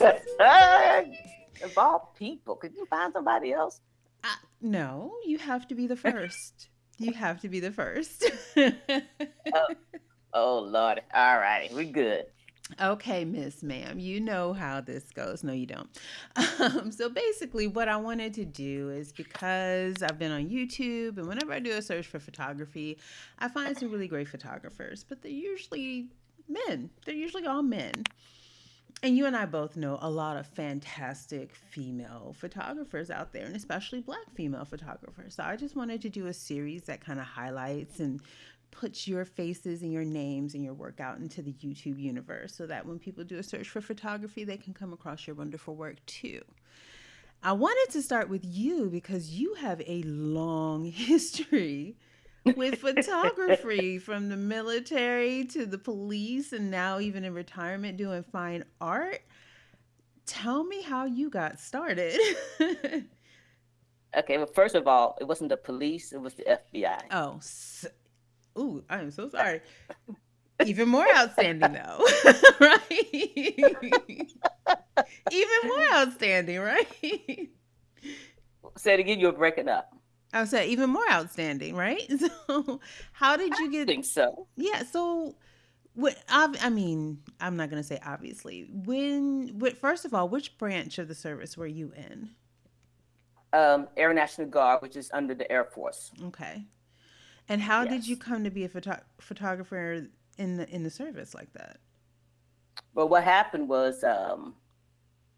of all people, could you find somebody else? Uh, no, you have to be the first. you have to be the first. oh, oh Lord. All right, We're good. Okay, Miss Ma'am, you know how this goes. No, you don't. Um, so basically, what I wanted to do is because I've been on YouTube, and whenever I do a search for photography, I find some really great photographers, but they're usually men. They're usually all men. And you and I both know a lot of fantastic female photographers out there, and especially black female photographers. So I just wanted to do a series that kind of highlights and puts your faces and your names and your work out into the YouTube universe so that when people do a search for photography, they can come across your wonderful work too. I wanted to start with you because you have a long history with photography from the military to the police and now even in retirement doing fine art. Tell me how you got started. okay, well, first of all, it wasn't the police, it was the FBI. Oh, Ooh, I am so sorry. Even more outstanding though, right? Even more outstanding, right? Say it again, you're breaking up. I said even more outstanding, right? So, how did you get? I think so. Yeah. So, what? I mean, I'm not gonna say obviously. When? What? First of all, which branch of the service were you in? Um, Air National Guard, which is under the Air Force. Okay. And how yes. did you come to be a photo- photographer in the in the service like that? Well, what happened was um,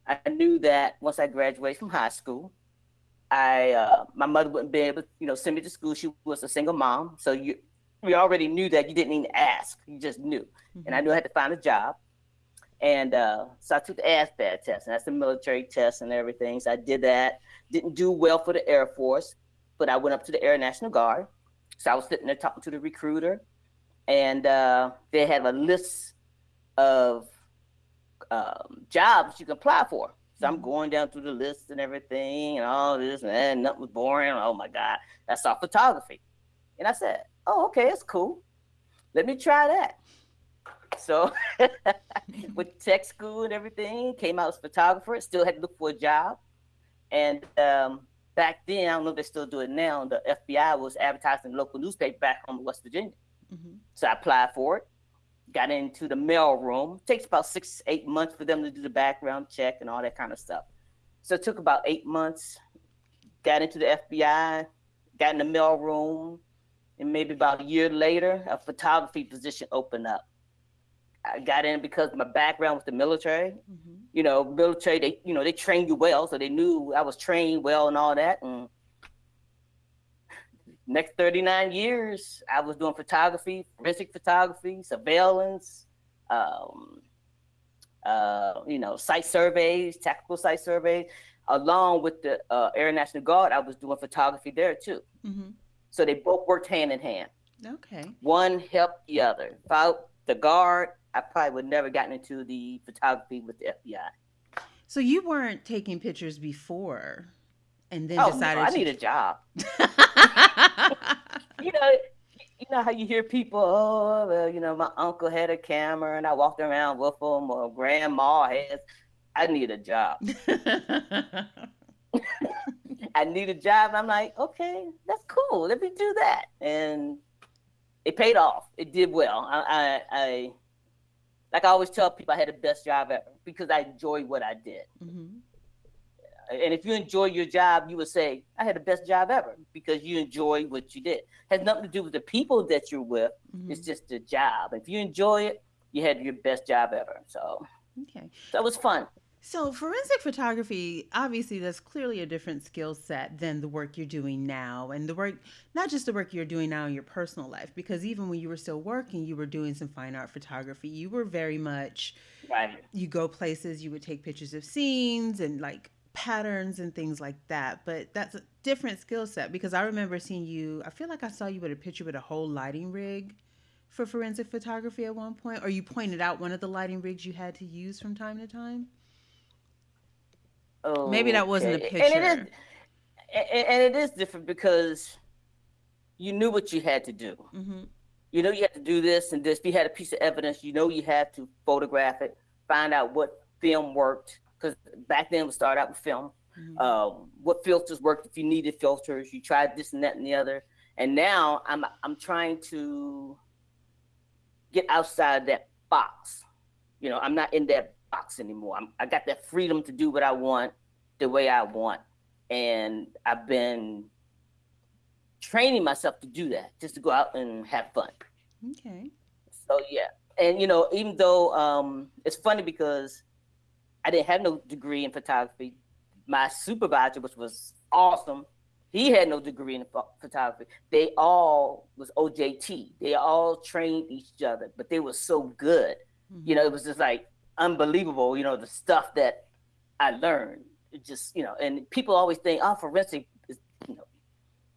I knew that once I graduated from high school, I uh, my mother wouldn't be able, to, you know, send me to school. She was a single mom, so you we already knew that you didn't even ask; you just knew. Mm-hmm. And I knew I had to find a job, and uh, so I took the ASVAB test, and that's the military test and everything. So I did that. Didn't do well for the Air Force, but I went up to the Air National Guard so I was sitting there talking to the recruiter, and uh, they had a list of um, jobs you can apply for. So I'm going down through the list and everything, and all this, and then nothing was boring. Oh my God, that's all photography. And I said, Oh, okay, it's cool. Let me try that. So with tech school and everything, came out as photographer, still had to look for a job. And um, back then, I don't know if they still do it now. The FBI was advertising local newspaper back home in West Virginia. Mm-hmm. So I applied for it, got into the mail room. It takes about six, eight months for them to do the background check and all that kind of stuff. So it took about eight months. Got into the FBI, got in the mail room, and maybe about a year later, a photography position opened up. I got in because my background was the military. Mm-hmm. You know, military they you know they trained you well, so they knew I was trained well and all that. And next 39 years, I was doing photography, forensic photography, surveillance, um, uh, you know, site surveys, tactical site surveys. Along with the uh, Air National Guard, I was doing photography there too. Mm-hmm. So they both worked hand in hand. Okay. One helped the other. Without the guard, I probably would never gotten into the photography with the FBI. So you weren't taking pictures before, and then oh, decided no, I need a job. you know, you know how you hear people, oh, well, you know, my uncle had a camera and I walked around with him, or grandma has. I need a job. I need a job. I'm like, okay, that's cool. Let me do that. And it paid off. It did well. I, I, I like I always tell people, I had the best job ever because I enjoyed what I did. Mm-hmm. And if you enjoy your job, you would say, I had the best job ever because you enjoy what you did. It has nothing to do with the people that you're with. Mm-hmm. It's just the job. If you enjoy it, you had your best job ever. So, okay. So it was fun. So, forensic photography, obviously, that's clearly a different skill set than the work you're doing now. And the work, not just the work you're doing now in your personal life, because even when you were still working, you were doing some fine art photography. You were very much, right. you go places, you would take pictures of scenes and like patterns and things like that. But that's a different skill set because I remember seeing you, I feel like I saw you with a picture with a whole lighting rig for forensic photography at one point, or you pointed out one of the lighting rigs you had to use from time to time. Oh, maybe that wasn't a picture. And it is, and it is different because you knew what you had to do. Mm-hmm. You know you had to do this and this. If you had a piece of evidence, you know you had to photograph it, find out what film worked, because back then we started out with film. Mm-hmm. Uh, what filters worked if you needed filters. You tried this and that and the other. And now I'm I'm trying to get outside that box. You know, I'm not in that box anymore. I'm, I got that freedom to do what I want the way I want. And I've been training myself to do that, just to go out and have fun. Okay. So yeah. And you know, even though um, it's funny because I didn't have no degree in photography, my supervisor, which was awesome, he had no degree in photography. They all was OJT. They all trained each other, but they were so good. Mm-hmm. You know, it was just like unbelievable. You know, the stuff that I learned. It just you know, and people always think, oh, forensic is you know,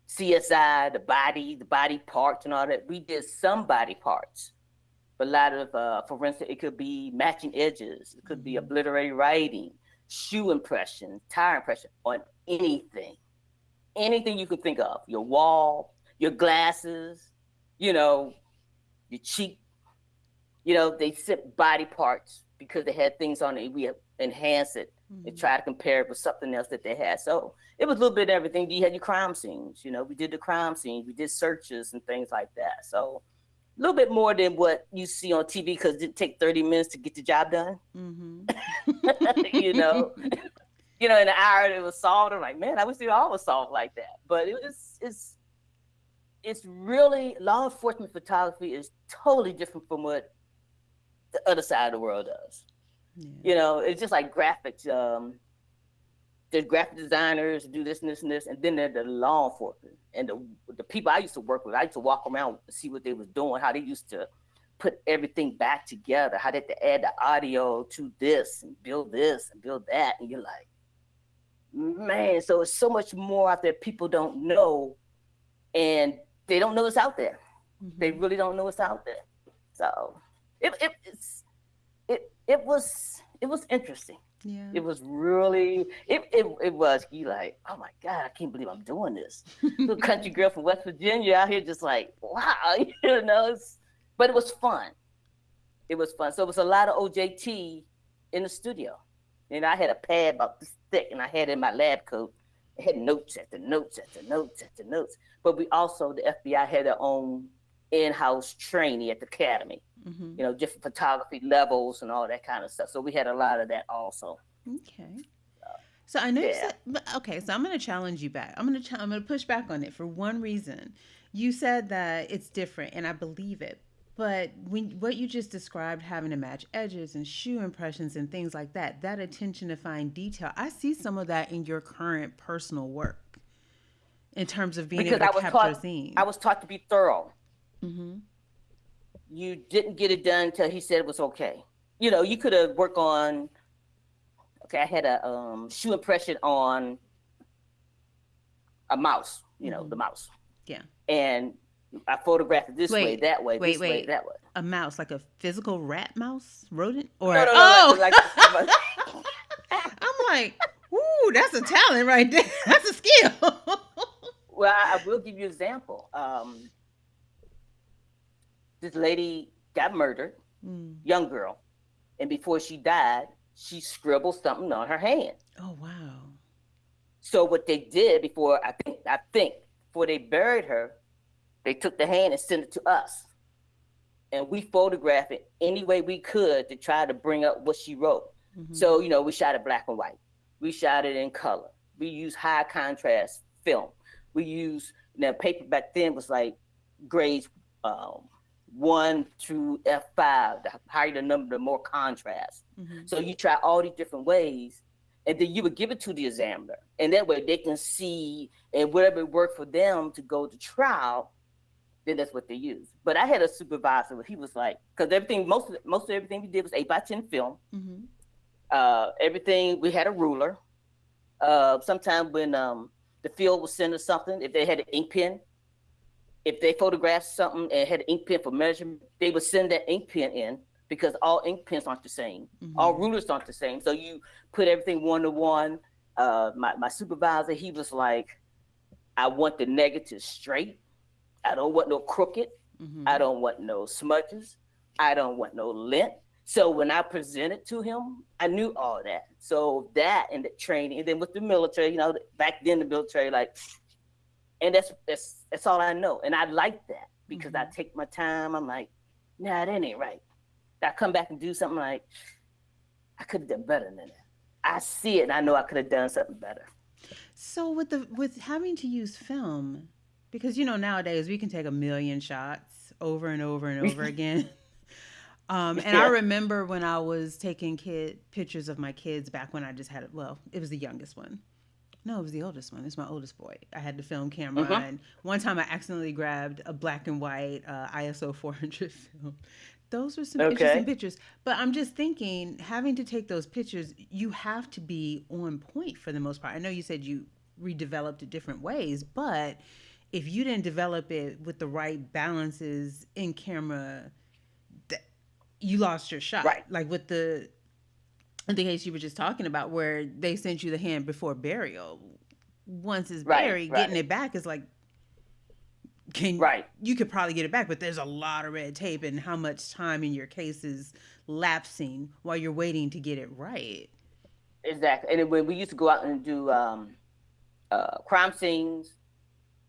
CSI, the body, the body parts, and all that. We did some body parts, a lot of uh, forensic. It could be matching edges. It could mm-hmm. be obliterated writing, shoe impression, tire impression on anything anything you could think of your wall, your glasses, you know, your cheek. You know, they sit body parts because they had things on it. We enhance it mm-hmm. and try to compare it with something else that they had. So it was a little bit of everything. You had your crime scenes, you know, we did the crime scenes, we did searches and things like that. So a little bit more than what you see on TV because it take 30 minutes to get the job done. Mm-hmm. you know, you know, in an hour it was solved. I'm like, man, I wish it all was solved like that. But it was it's it's really law enforcement photography is totally different from what the other side of the world does. Yeah. You know, it's just like graphics. Um, there's graphic designers do this and this and this, and then there's the law enforcement and the the people I used to work with. I used to walk around and see what they was doing, how they used to put everything back together, how they had to add the audio to this and build this and build that, and you're like, man, so it's so much more out there people don't know, and they don't know it's out there. Mm-hmm. They really don't know it's out there. So it, it it's it it was it was interesting. Yeah. It was really it, it it was you like, oh my God, I can't believe I'm doing this. Little country girl from West Virginia out here just like, wow, you know, it's, but it was fun. It was fun. So it was a lot of OJT in the studio. And I had a pad about this thick, and I had it in my lab coat. I had notes after notes after notes after notes. But we also, the FBI had their own in-house training at the academy. Mm-hmm. You know, different photography levels and all that kind of stuff. So we had a lot of that also. Okay. So I know yeah. you said, okay, so I'm going to challenge you back. I'm going to, ch- I'm going to push back on it for one reason. You said that it's different, and I believe it. But when what you just described, having to match edges and shoe impressions and things like that, that attention to fine detail, I see some of that in your current personal work in terms of being because able to capture taught, scenes. I was taught to be thorough. Mm-hmm. You didn't get it done until he said it was okay. You know, you could have worked on. Okay, I had a um, shoe impression on a mouse. You know, mm-hmm. the mouse. Yeah. And I photographed it this wait, way, that way, wait, this wait. way, that way. A mouse, like a physical rat mouse, rodent, or no, no, no, oh, like, like, I'm like, ooh, that's a talent right there. That's a skill. well, I, I, will give you an example. Um, this lady got murdered, mm. young girl, and before she died, she scribbled something on her hand. Oh wow! So what they did before, I think, I think, before they buried her, they took the hand and sent it to us. And we photographed it any way we could to try to bring up what she wrote. Mm-hmm. So, you know, we shot it black and white. We shot it in color. We used high contrast film. We used, now paper back then was like grades um, one through F5. The higher the number, the more contrast. Mm-hmm. So you try all these different ways and then you would give it to the examiner. And that way they can see and whatever worked for them to go to trial, then that's what they use. But I had a supervisor. He was like, because everything, most of most of everything we did was eight by ten film. Mm-hmm. Uh, everything we had a ruler. Uh, sometimes when um, the field was sending something, if they had an ink pen, if they photographed something and had an ink pen for measurement, they would send that ink pen in because all ink pens aren't the same. Mm-hmm. All rulers aren't the same. So you put everything one to one. Uh, my, my supervisor, he was like, I want the negative straight. I don't want no crooked. Mm-hmm. I don't want no smudges. I don't want no lint. So when I presented to him, I knew all that. So that and the training, and then with the military, you know, back then the military, like, and that's that's that's all I know, and I like that because mm-hmm. I take my time. I'm like, nah, that ain't right. I come back and do something like, I could have done better than that. I see it, and I know I could have done something better. So with the with having to use film, because you know nowadays we can take a million shots over and over and over again. Um, and yeah. I remember when I was taking kid pictures of my kids back when I just had it. Well, it was the youngest one. No, it was the oldest one. It's my oldest boy. I had the film camera, mm-hmm. and one time I accidentally grabbed a black and white uh, ISO 400 film. Those were some okay. interesting pictures. But I'm just thinking, having to take those pictures, you have to be on point for the most part. I know you said you redeveloped it different ways, but if you didn't develop it with the right balances in camera you lost your shot. Right. Like with the the case you were just talking about where they sent you the hand before burial. Once it's buried, right. getting it back is like can right. you could probably get it back, but there's a lot of red tape and how much time in your case is lapsing while you're waiting to get it right. Exactly. And when we used to go out and do um, uh, crime scenes,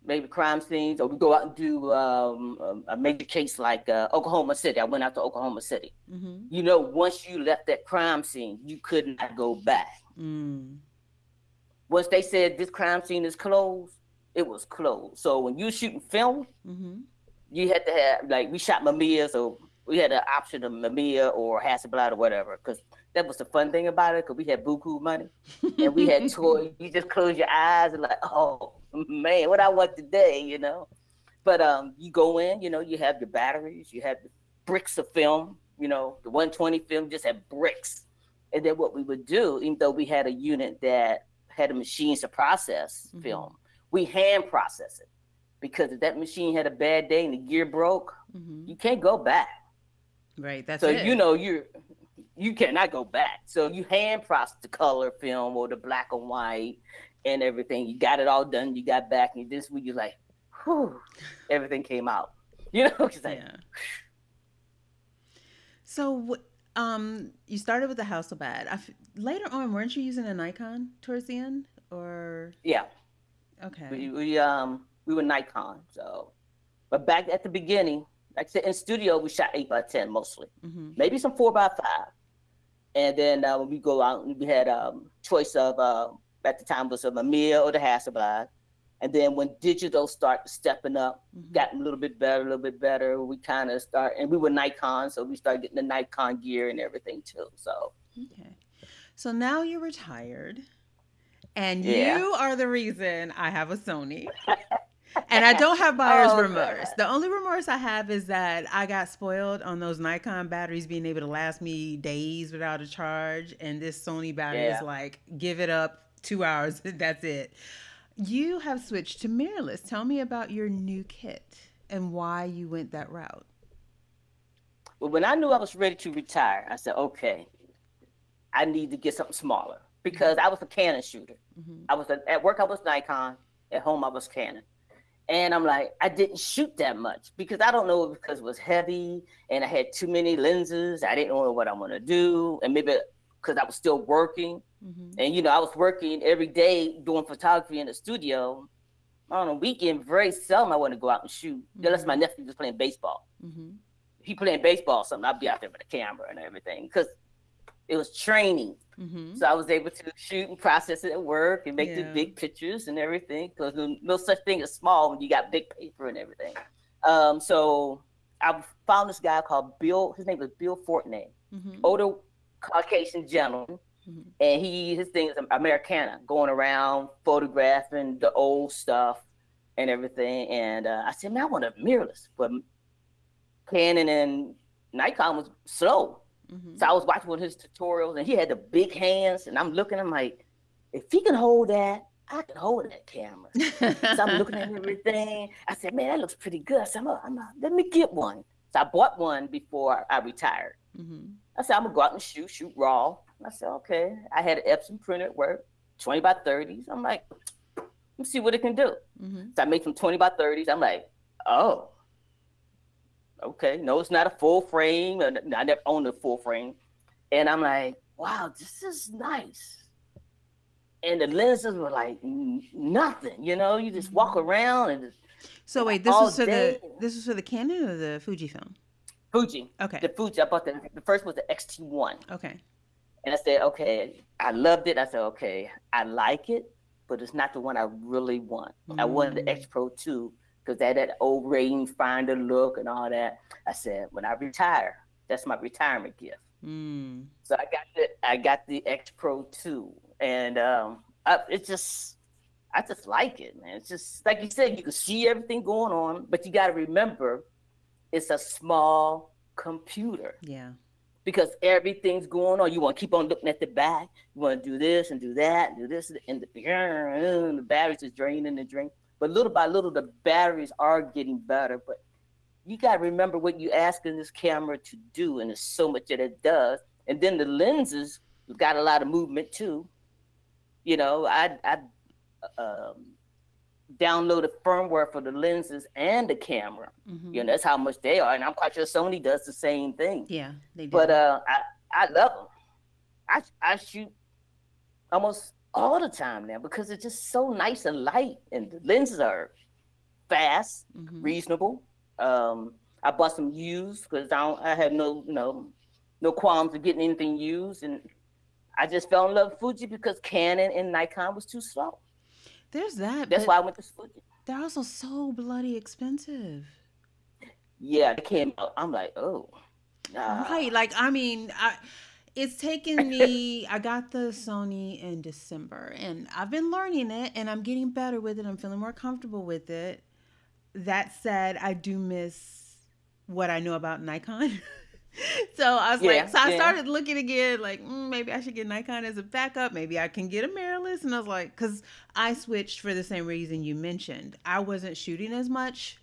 maybe crime scenes, or we go out and do um, a major case like uh, Oklahoma City. I went out to Oklahoma City. Mm-hmm. You know, once you left that crime scene, you could not go back. Mm. Once they said this crime scene is closed, it was closed. So when you shooting film, mm-hmm. you had to have like we shot Mamiya, so we had an option of Mamiya or Hasselblad or whatever, because that was the fun thing about it, because we had buku money and we had toys. You just close your eyes and like, oh man, what I want today, you know. But um, you go in, you know, you have your batteries, you have the bricks of film, you know, the 120 film just had bricks. And then what we would do, even though we had a unit that had a machines to process mm-hmm. film, we hand process it. Because if that machine had a bad day and the gear broke, mm-hmm. you can't go back. Right. That's so it. you know you're you cannot go back. So you hand process the color film or the black and white and everything. You got it all done. You got back, and this week you're like, whew, everything came out. You know, like, yeah. So, um, you started with the house Hasselblad. F- later on, weren't you using a Nikon towards the end, or? Yeah. Okay. We, we um we were Nikon, so, but back at the beginning, like I said, in studio we shot eight by ten mostly, mm-hmm. maybe some four by five, and then uh, when we go out, we had um choice of uh, at the time was a Mamiya or the Hasselblad. And then when digital started stepping up, mm-hmm. got a little bit better, a little bit better, we kind of start, and we were Nikon, so we started getting the Nikon gear and everything too. So, okay. So now you're retired, and yeah. you are the reason I have a Sony. and I don't have buyer's oh, remorse. God. The only remorse I have is that I got spoiled on those Nikon batteries being able to last me days without a charge, and this Sony battery yeah. is like, give it up, two hours. That's it. You have switched to mirrorless. Tell me about your new kit and why you went that route. Well, when I knew I was ready to retire, I said, okay, I need to get something smaller because I was a Canon shooter. Mm-hmm. I was a, at work, I was Nikon. At home, I was Canon. And I'm like, I didn't shoot that much because I don't know because it was heavy and I had too many lenses. I didn't know what I'm gonna do, and maybe because I was still working. Mm-hmm. And you know, I was working every day doing photography in the studio. On a weekend, very seldom I want to go out and shoot, mm-hmm. unless my nephew was playing baseball. Mm-hmm. He playing baseball, something I'd be out there with a camera and everything because it was training. Mm-hmm. So I was able to shoot and process it at work and make yeah. the big pictures and everything because no such thing as small when you got big paper and everything. Um, so I found this guy called Bill. His name was Bill Fortney, mm-hmm. older Caucasian gentleman Mm-hmm. And he his thing is Americana, going around photographing the old stuff and everything. And uh, I said, man, I want a mirrorless, but Canon and Nikon was slow. Mm-hmm. So I was watching one of his tutorials, and he had the big hands, and I'm looking, I'm like, if he can hold that, I can hold that camera. so I'm looking at everything. I said, man, that looks pretty good. So I'm, a, I'm a, let me get one. So I bought one before I retired. Mm-hmm. I said, I'm gonna go out and shoot, shoot raw. I said, okay. I had an Epson printer at work, 20 by 30s. I'm like, let's see what it can do. Mm-hmm. So I made some 20 by 30s. I'm like, oh, okay, no, it's not a full frame. I never owned a full frame, and I'm like, wow, this is nice. And the lenses were like nothing, you know. You just walk mm-hmm. around and. Just, so wait, this was for day. the this was for the Canon or the Fujifilm? Fuji. Okay. The Fuji. I bought the the first was the X-T1. Okay. And I said, okay, I loved it. I said, okay, I like it, but it's not the one I really want. Mm. I wanted the X Pro 2 because that that old rangefinder look and all that. I said, when I retire, that's my retirement gift. Mm. So I got the I got the X Pro 2, and um, I, it just I just like it, man. It's just like you said, you can see everything going on, but you got to remember, it's a small computer. Yeah because everything's going on. You want to keep on looking at the back. You want to do this and do that, and do this, and the, and the batteries is draining and draining. But little by little, the batteries are getting better. But you got to remember what you're asking this camera to do, and there's so much that it does. And then the lenses got a lot of movement too. You know, I I um, downloaded firmware for the lenses and the camera. Mm-hmm. You know, that's how much they are, and I'm quite sure Sony does the same thing. Yeah, they do. But uh, I I love them. I I shoot almost all the time now because it's just so nice and light, and the lenses are fast, mm-hmm. reasonable. Um, I bought some used because I don't, I have no you know no qualms of getting anything used, and I just fell in love with Fuji because Canon and Nikon was too slow. There's that. That's why I went to Fuji. They're also so bloody expensive. Yeah, it came out. I'm like, oh, nah. right. Like, I mean, I it's taken me i got the sony in december and i've been learning it and i'm getting better with it i'm feeling more comfortable with it that said i do miss what i know about nikon so I was yeah, like, so I yeah. started looking again, like mm, maybe I should get Nikon as a backup. Maybe I can get a mirrorless. And I was like, because I switched for the same reason you mentioned. I wasn't shooting as much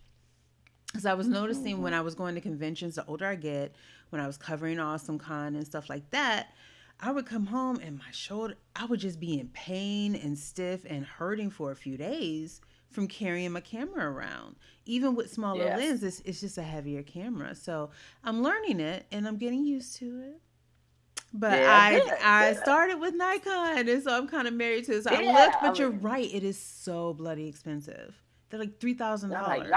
because I was noticing mm-hmm. when I was going to conventions, the older I get, when I was covering Awesome Con and stuff like that, I would come home and my shoulder, I would just be in pain and stiff and hurting for a few days from carrying my camera around. Even with smaller yes. lenses, it's just a heavier camera. So I'm learning it and I'm getting used to it. But yeah, I good, I good. started with Nikon and so I'm kind of married to it. So yeah, I looked, but you're right, it is so bloody expensive. They're like three thousand dollars.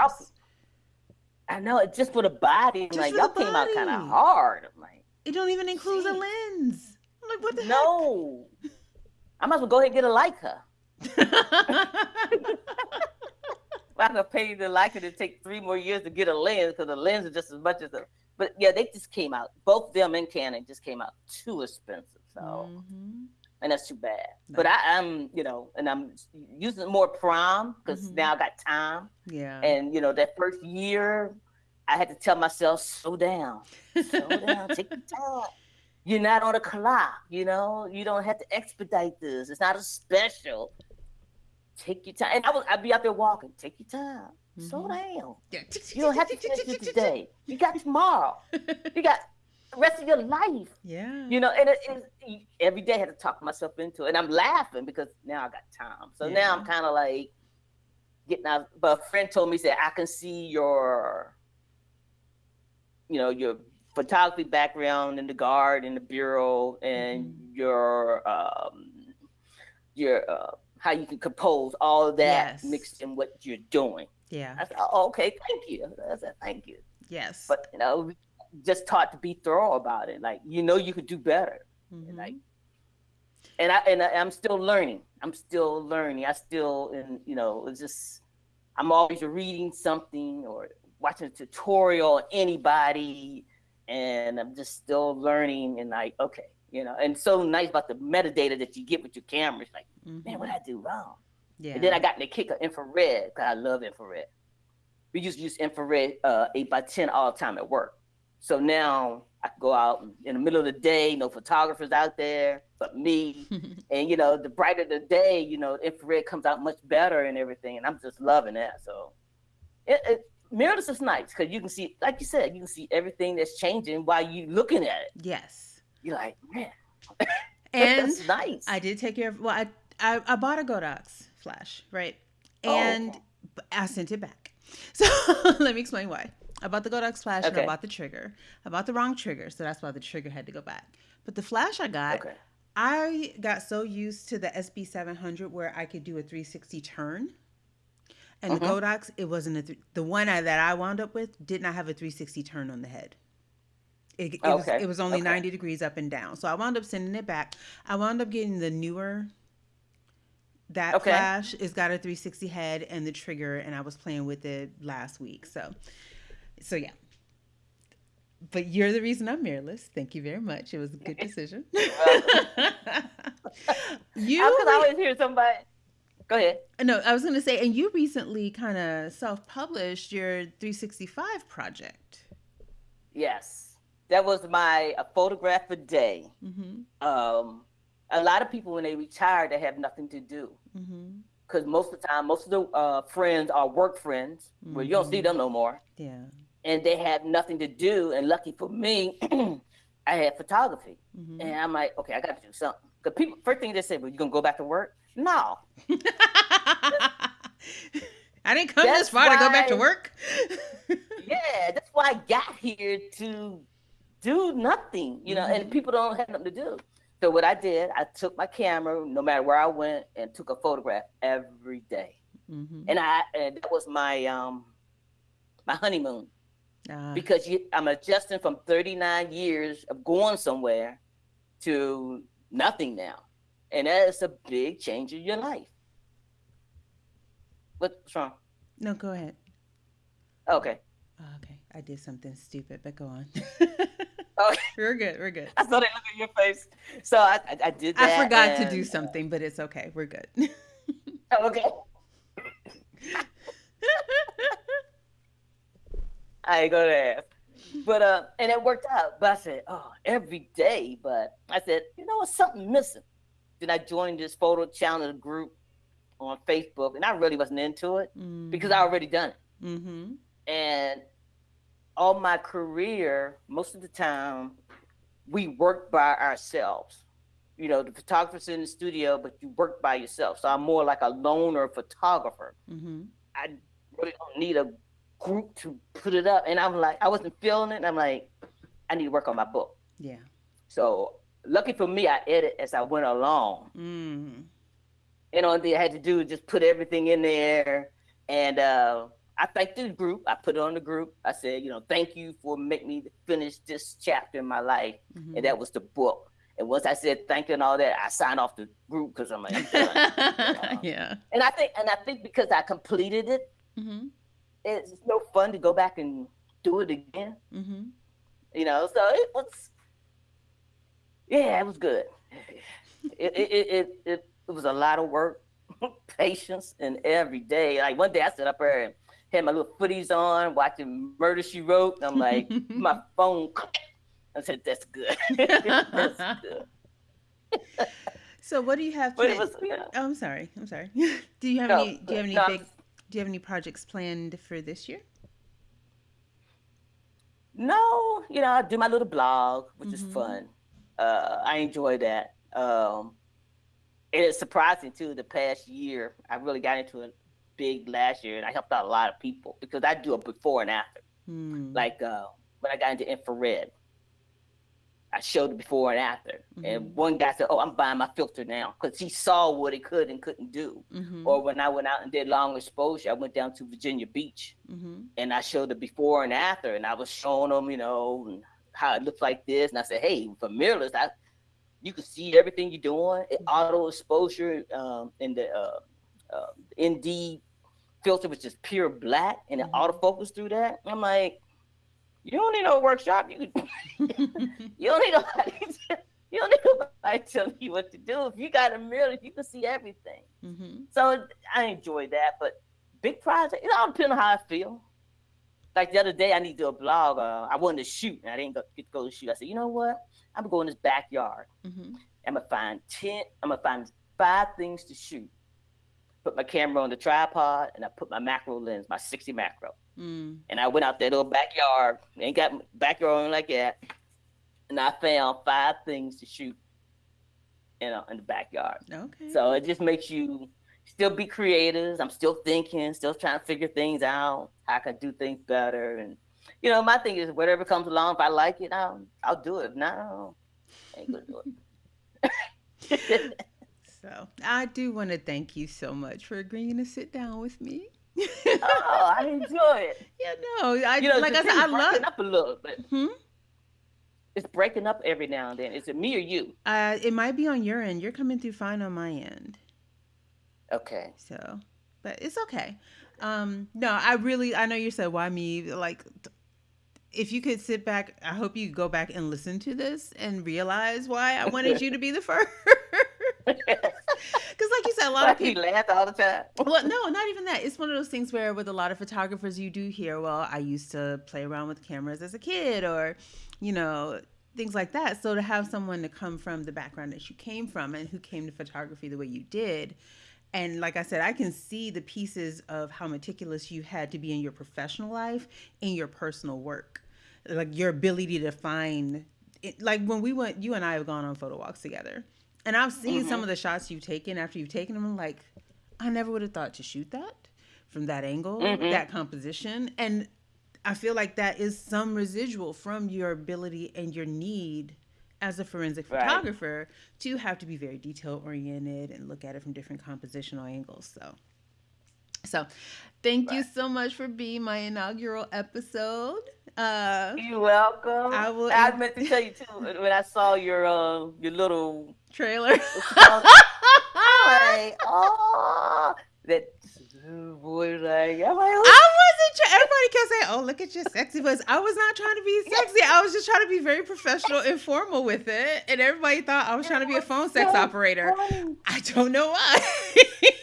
I know it's just for the body. Just like y'all came out kind of hard. I'm like, it don't even include geez. a lens. I'm like, what the no. heck? No. I might as well go ahead and get a Leica. I'm gonna pay the Leica to take three more years to get a lens because the lens is just as much as the. But yeah, they just came out. Both them and Canon just came out too expensive. So, mm-hmm. and that's too bad. But I, am you know, and I'm using more Prime because mm-hmm. now I got time. Yeah. And you know, that first year, I had to tell myself, slow down, slow down, take your time. You're not on a clock, you know. You don't have to expedite this. It's not a special take your time. And I was, I'd be out there walking. Take your time. Mm-hmm. Slow down. Yeah. You don't have to finish it today. You got tomorrow. you got the rest of your life. Yeah. You know, and it, it, every day I had to talk myself into it. And I'm laughing because now I got time. So yeah. now I'm kind of like getting out. But a friend told me, said, I can see your, you know, your photography background in the guard, in the bureau, and mm-hmm. your, um, your, uh, how you can compose all of that yes. mixed in what you're doing. Yeah. I said, oh, okay, thank you. I said, thank you. Yes. But you know, just taught to be thorough about it. Like you know, you could do better. Mm-hmm. And like, and I and I, am still learning. I'm still learning. I still, and you know, it's just I'm always reading something or watching a tutorial anybody, and I'm just still learning. And like, okay, you know, and so nice about the metadata that you get with your cameras. Like, mm-hmm. man, what I do wrong? Yeah. And then I got in the kick of infrared because I love infrared. We used to use infrared uh, 8 by 10 all the time at work. So now I go out in the middle of the day, no photographers out there but me. and, you know, the brighter the day, you know, infrared comes out much better and everything. And I'm just loving that. So it, it mirrorless is nice because you can see, like you said, you can see everything that's changing while you're looking at it. Yes. You're like, man. And that's nice. I did take care of, well, I I, I bought a Godox flash, right? Oh, and oh. I sent it back. So let me explain why. I bought the Godox flash okay. and I bought the trigger. I bought the wrong trigger, so that's why the trigger had to go back. But the flash I got, okay. I got so used to the SB 700 where I could do a 360 turn. And uh-huh. the Godox, it wasn't a th- the one I, that I wound up with did not have a 360 turn on the head. It, it, okay. was, it was only okay. 90 degrees up and down. So I wound up sending it back. I wound up getting the newer that okay. flash has got a 360 head and the trigger and I was playing with it last week. So so yeah. But you're the reason I'm mirrorless. Thank you very much. It was a good decision. you I could always hear somebody Go ahead. No, I was going to say, and you recently kind of self-published your 365 project. Yes, that was my photograph a day. Mm-hmm. Um, a lot of people when they retire, they have nothing to do. Because mm-hmm. most of the time, most of the uh, friends are work friends, mm-hmm. where you don't see mm-hmm. them no more. Yeah. And they have nothing to do. And lucky for me, I had photography, mm-hmm. and I'm like, okay, I got to do something. Because people, first thing they say, well, you gonna go back to work? No. I didn't come that's this far why, to go back to work. yeah, that's why I got here to do nothing, you know, mm-hmm. and people don't have nothing to do. So what I did, I took my camera, no matter where I went, and took a photograph every day. Mm-hmm. And I and that was my um my honeymoon. Uh, because you, I'm adjusting from 39 years of going somewhere to nothing now. And that is a big change in your life. What's wrong? No, go ahead. Okay. Okay. I did something stupid, but go on. okay. We're good. We're good. I saw they look at your face. So I, I, I did that. I forgot and, to do something, but it's okay. We're good. okay. I ain't gonna ask. But uh, and it worked out. But I said, oh, every day. But I said, you know, what's something missing. Then I joined this photo challenge group on Facebook, and I really wasn't into it mm-hmm. because I already done it. Mm-hmm. And all my career, most of the time, we work by ourselves. You know, the photographer's in the studio, but you work by yourself. So I'm more like a loner photographer. Mm-hmm. I really don't need a group to put it up. And I'm like, I wasn't feeling it. And I'm like, I need to work on my book. Yeah. So lucky for me, I edit as I went along. Mm-hmm. And thing I had to do was just put everything in there. And uh, I thanked the group. I put it on the group. I said, you know, thank you for making me finish this chapter in my life. Mm-hmm. And that was the book. And once I said thank you and all that, I signed off the group because I'm like, I'm yeah. And I think, and I think because I completed it, mm-hmm. it's no fun to go back and do it again. Mm-hmm. You know, so it was yeah, it was good. It it it it, it was a lot of work, patience, and every day. Like one day I sat up there and had my little footies on, watching Murder She Wrote. I'm like, my phone. I said, "That's good. That's good." so, what do you have? Planned? Was, know, oh, I'm sorry. I'm sorry. do you have no, any? Do you have any no, big? Do you have any projects planned for this year? No, you know, I do my little blog, which mm-hmm. is fun uh, I enjoy that. Um, and it's surprising too. The past year, I really got into it big last year, and I helped out a lot of people because I do a before and after. Hmm. Like uh, when I got into infrared, I showed it before and after. Mm-hmm. And one guy said, "Oh, I'm buying my filter now," because he saw what it could and couldn't do. Mm-hmm. Or when I went out and did long exposure, I went down to Virginia Beach, mm-hmm. and I showed the before and after, and I was showing them, you know, how it looks like this. And I said, hey, for mirrorless, I you can see everything you're doing. It mm-hmm. auto exposure um, in the uh, uh, ND filter, which just pure black, and it mm-hmm. autofocus through that. I'm like, you don't need no workshop. You you don't need nobody. you don't need nobody telling you what to do. If you got a mirror, you can see everything. Mm-hmm. So I enjoy that. But big project, it all depends on how I feel like the other day, I need to do a blog. Uh, I wanted to shoot, and I didn't go, get to go to shoot. I said, you know what? I'm gonna go in this backyard. Mm-hmm. I'm gonna find ten. I'm gonna find five things to shoot. Put my camera on the tripod, and I put my macro lens, my 60 macro. Mm. And I went out that little backyard, ain't got backyard like that, and I found five things to shoot. You know, in the backyard. Okay. So it just makes you still be creative. I'm still thinking, still trying to figure things out. How I can do things better, and you know, my thing is whatever comes along, if I like it, I'll I'll do it. No, ain't gonna do it. so I do want to thank you so much for agreeing to sit down with me. oh, I enjoy it. Yeah, no, I you know, like I said, I love up a little bit. Hmm? It's breaking up every now and then. Is it me or you? Uh, it might be on your end. You're coming through fine on my end. Okay. So, but it's okay. Um, no, I really, I know you said why me. Like, if you could sit back, I hope you go back and listen to this and realize why I wanted you to be the first. Because, like you said, a lot of people laugh all the time. well, no, not even that. It's one of those things where, with a lot of photographers, you do hear, "Well, I used to play around with cameras as a kid," or, you know, things like that. So to have someone to come from the background that you came from and who came to photography the way you did, and like I said, I can see the pieces of how meticulous you had to be in your professional life, in your personal work, like your ability to find. It, like when we went, you and I have gone on photo walks together, and I've seen mm-hmm. some of the shots you've taken after you've taken them. I'm like, I never would have thought to shoot that from that angle, mm-hmm. that composition, and I feel like that is some residual from your ability and your need as a forensic photographer to have to be very detail oriented and look at it from different compositional angles. So, so thank right. you so much for being my inaugural episode. Uh, You're welcome. I will. I meant to tell you too when I saw your uh, your little trailer. like, oh, that boy, like, I'm like, I wasn't. Tra- Everybody kept saying, "Oh, look at your sexy voice." I was not trying to be sexy. I was just trying to be very professional and formal with it, and everybody thought I was trying to be a phone sex operator. I don't know why.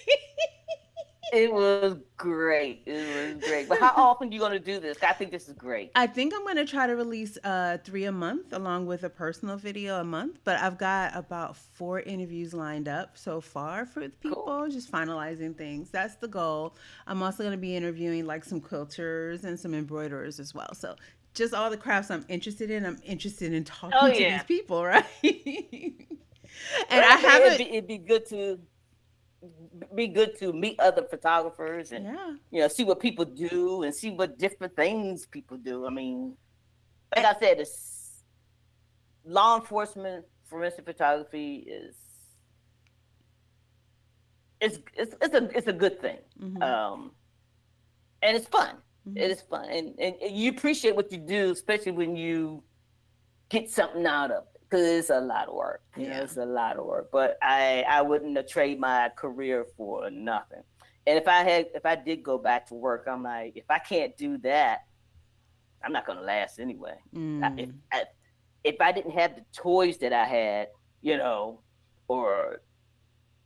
it was great. It was great. But how often are you going to do this? I think this is great. I think I'm going to try to release uh, three a month along with a personal video a month. But I've got about four interviews lined up so far for people, cool. just finalizing things. That's the goal. I'm also going to be interviewing like some quilters and some embroiderers as well. So just all the crafts I'm interested in. I'm interested in talking oh, yeah. to these people, right? and I haven't. It'd be, it'd be good to be good to meet other photographers and yeah. you know see what people do and see what different things people do. I mean, like I said, it's law enforcement forensic photography is it's it's, it's a it's a good thing, mm-hmm. um, and it's fun. Mm-hmm. It is fun, and, and you appreciate what you do, especially when you get something out of it because it's a lot of work. You yeah. know, it's a lot of work. But I I wouldn't have traded my career for nothing. And if I had if I did go back to work, I'm like, if I can't do that, I'm not gonna last anyway. Mm. if I, if I didn't have the toys that I had, you know, or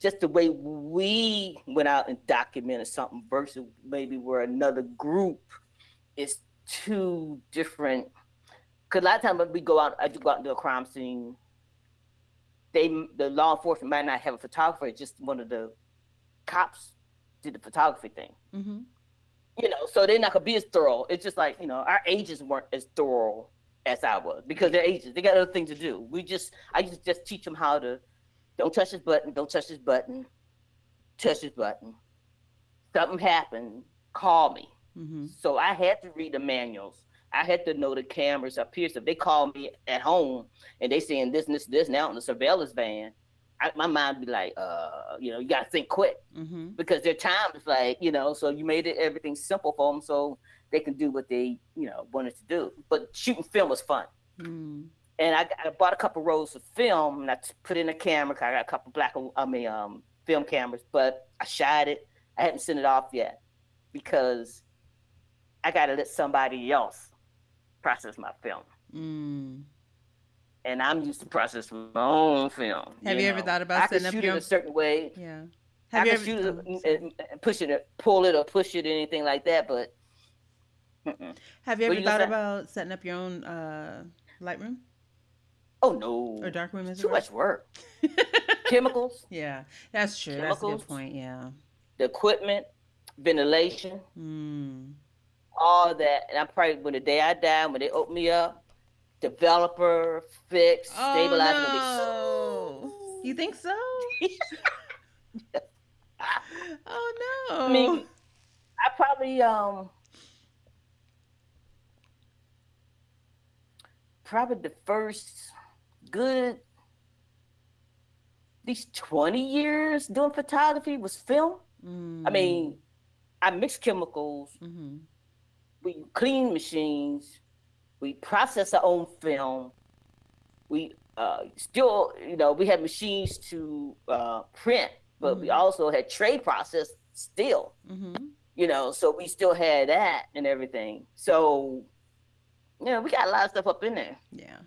just the way we went out and documented something versus maybe where another group is two different because a lot of times when we go out, I just go out and do a crime scene. They, the law enforcement might not have a photographer. It's just one of the cops did the photography thing. Mm-hmm. You know, so they're not gonna be as thorough. It's just like you know, our agents weren't as thorough as I was because they're agents. They got other things to do. We just, I just just teach them how to don't touch this button, don't touch this button, touch this button. Something happened, call me. Mm-hmm. So I had to read the manuals I had to know the cameras up here. So if they call me at home and they saying this and this, this now in the surveillance van, I, my mind be like, uh, you know, you got to think quick mm-hmm. because their time is like, you know, so you made it everything simple for them so they can do what they, you know, wanted to do. But shooting film was fun. Mm. And I, I, bought a couple rolls of film and I put in a camera. I got a couple black, I mean, um, film cameras, but I shot it. I hadn't sent it off yet because I got to let somebody else process my film. Mm. And I'm used to process my own film. Have you, you know? ever thought about I setting up shoot your... it a certain way? Yeah. Have I you ever... shoot it and, and push it, pull it, or push it, or anything like that. But mm-mm. have you ever thought about setting up your own uh, Lightroom? Oh no. Or darkroom is too much work. Chemicals. Yeah, that's true. Chemicals, that's a good point. Yeah. The equipment, ventilation. Mm all that. And I probably when the day I die, when they open me up, developer, fix, oh, stabilize. No. You think so? oh no. I mean, I probably um probably the first good these 20 years doing photography was film. Mm. I mean, I mix chemicals. Mm-hmm. We clean machines. We process our own film. We uh, still, you know, we had machines to uh, print, but mm-hmm. we also had trade process still. Mm-hmm. You know, so we still had that and everything. So, you know, we got a lot of stuff up in there. Yeah.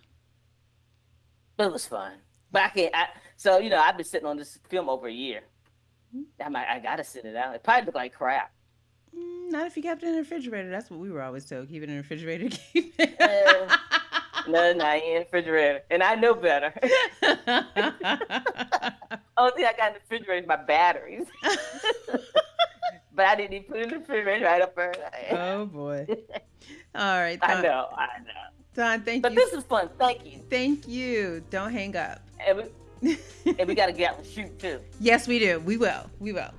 But it was fun. But I can't. I, so you know, I've been sitting on this film over a year. Mm-hmm. I'm like, I gotta sit it out. It probably looked like crap. Mm, not if you kept it in the refrigerator. That's what we were always told. Keep it in the refrigerator. Keep it. uh, no, not in the refrigerator. And I know better. Only thing I got in the refrigerator is my batteries. but I didn't even put it in the refrigerator right up there. Oh boy. All right. I know. I know. Don, thank but you. But this is fun. Thank you. Thank you. Don't hang up. And we, and we got to get out and shoot too. Yes, we do. We will. We will.